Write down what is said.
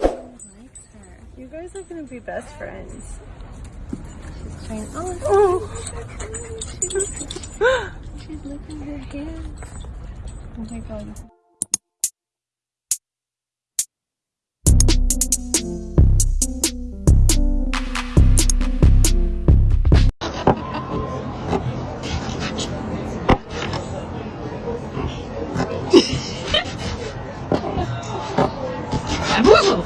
likes her. You guys are gonna be best friends. She's trying. Oh, Oh, she's licking her hands. oh my god. Buzo!